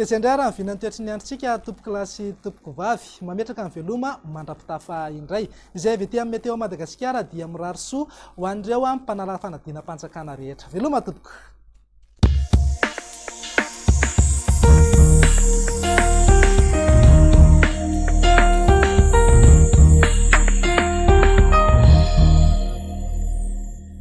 Tezia indray ary ny vina ny toetry ny androntsika tompokolahy sy tompokovavy. Mametraka ny veloma mandra-pitafa indray. Izay avy ety amin'ny Météo Madagasikara dia mirary soa ho an'ireo mpanala fanadinam-panjakana rehetra. Veloma tompoko!